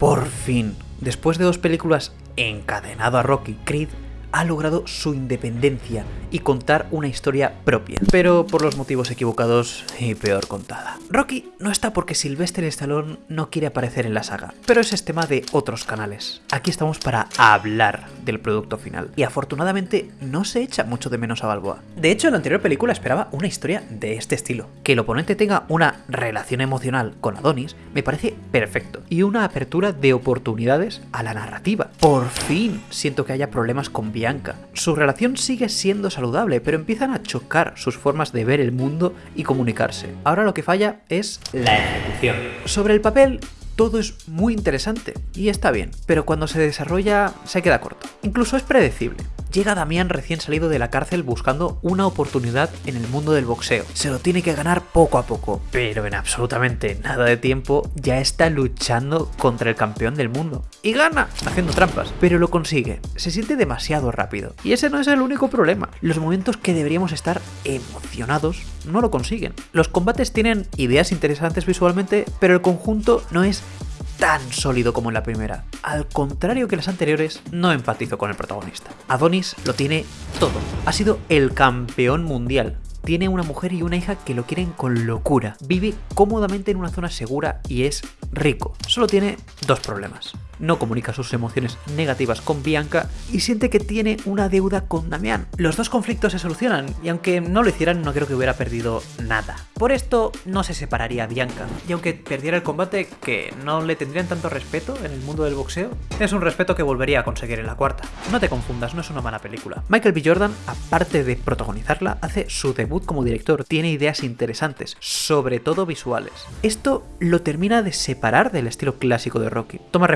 Por fin, después de dos películas encadenado a Rocky, Creed ha logrado su independencia y contar una historia propia, pero por los motivos equivocados y peor contada. Rocky no está porque Sylvester Stallone no quiere aparecer en la saga, pero ese es tema de otros canales. Aquí estamos para hablar del producto final, y afortunadamente no se echa mucho de menos a Balboa. De hecho, en la anterior película esperaba una historia de este estilo. Que el oponente tenga una relación emocional con Adonis me parece perfecto, y una apertura de oportunidades a la narrativa. Por fin siento que haya problemas con Bianca. Su relación sigue siendo saludable, pero empiezan a chocar sus formas de ver el mundo y comunicarse. Ahora lo que falla es la ejecución. Sobre el papel, todo es muy interesante y está bien, pero cuando se desarrolla se queda corto. Incluso es predecible. Llega Damián recién salido de la cárcel buscando una oportunidad en el mundo del boxeo. Se lo tiene que ganar poco a poco, pero en absolutamente nada de tiempo ya está luchando contra el campeón del mundo. Y gana, haciendo trampas, pero lo consigue. Se siente demasiado rápido. Y ese no es el único problema. Los momentos que deberíamos estar emocionados no lo consiguen. Los combates tienen ideas interesantes visualmente, pero el conjunto no es tan sólido como en la primera. Al contrario que las anteriores, no empatizo con el protagonista. Adonis lo tiene todo. Ha sido el campeón mundial. Tiene una mujer y una hija que lo quieren con locura. Vive cómodamente en una zona segura y es rico. Solo tiene dos problemas no comunica sus emociones negativas con Bianca y siente que tiene una deuda con Damián. Los dos conflictos se solucionan y aunque no lo hicieran no creo que hubiera perdido nada. Por esto no se separaría Bianca y aunque perdiera el combate que no le tendrían tanto respeto en el mundo del boxeo, es un respeto que volvería a conseguir en la cuarta. No te confundas, no es una mala película. Michael B. Jordan, aparte de protagonizarla, hace su debut como director, tiene ideas interesantes, sobre todo visuales. Esto lo termina de separar del estilo clásico de Rocky. Toma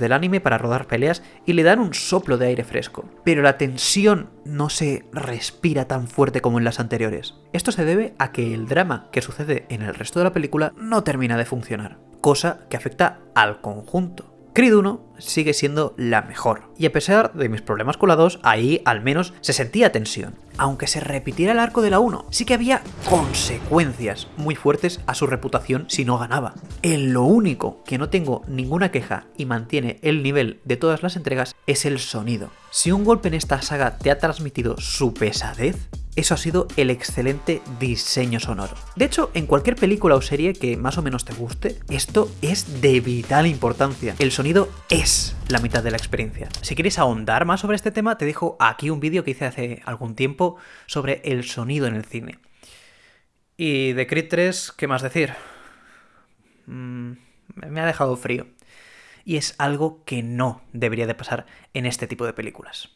del anime para rodar peleas y le dan un soplo de aire fresco. Pero la tensión no se respira tan fuerte como en las anteriores. Esto se debe a que el drama que sucede en el resto de la película no termina de funcionar, cosa que afecta al conjunto. Creed 1 sigue siendo la mejor, y a pesar de mis problemas con la 2, ahí al menos se sentía tensión. Aunque se repitiera el arco de la 1, sí que había consecuencias muy fuertes a su reputación si no ganaba. En lo único que no tengo ninguna queja y mantiene el nivel de todas las entregas es el sonido. Si un golpe en esta saga te ha transmitido su pesadez, eso ha sido el excelente diseño sonoro. De hecho, en cualquier película o serie que más o menos te guste, esto es de vital importancia. El sonido es la mitad de la experiencia. Si quieres ahondar más sobre este tema, te dejo aquí un vídeo que hice hace algún tiempo sobre el sonido en el cine. Y de Creed 3, ¿qué más decir? Mm, me ha dejado frío. Y es algo que no debería de pasar en este tipo de películas.